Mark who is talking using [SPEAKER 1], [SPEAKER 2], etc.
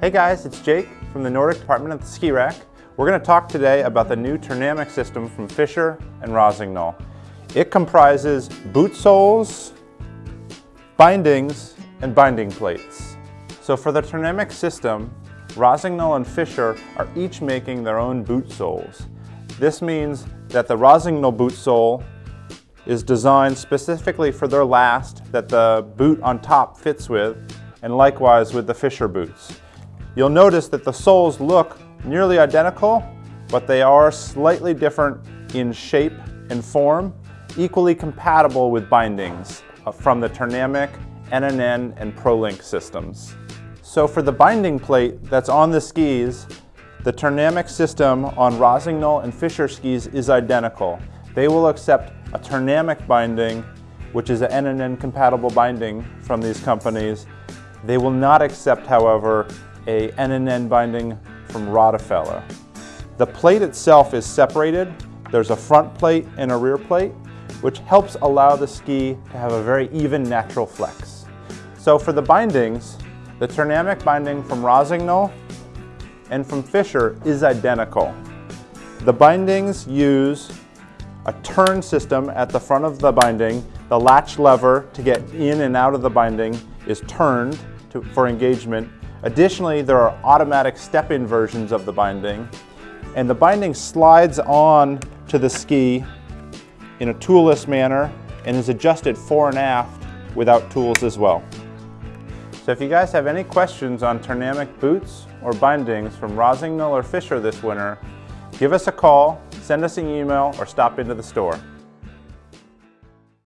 [SPEAKER 1] Hey guys, it's Jake from the Nordic department at the Ski Rack. We're going to talk today about the new Turnamic system from Fischer and Rossignol. It comprises boot soles, bindings, and binding plates. So for the Turnamic system, Rossignol and Fischer are each making their own boot soles. This means that the Rossignol boot sole is designed specifically for their last that the boot on top fits with, and likewise with the Fischer boots. You'll notice that the soles look nearly identical, but they are slightly different in shape and form, equally compatible with bindings uh, from the Turnamic, NNN, and ProLink systems. So for the binding plate that's on the skis, the Turnamic system on Rossignol and Fischer skis is identical. They will accept a Turnamic binding, which is an NNN compatible binding from these companies. They will not accept, however, a NNN binding from Rottefella. The plate itself is separated. There's a front plate and a rear plate, which helps allow the ski to have a very even natural flex. So for the bindings, the Turnamic binding from Rossignol and from Fischer is identical. The bindings use a turn system at the front of the binding. The latch lever to get in and out of the binding is turned to, for engagement. Additionally, there are automatic step-in versions of the binding. And the binding slides on to the ski in a toolless manner and is adjusted fore and aft without tools as well. So if you guys have any questions on Turnamic boots or bindings from Rossignol or Fischer this winter, give us a call, send us an email, or stop into the store.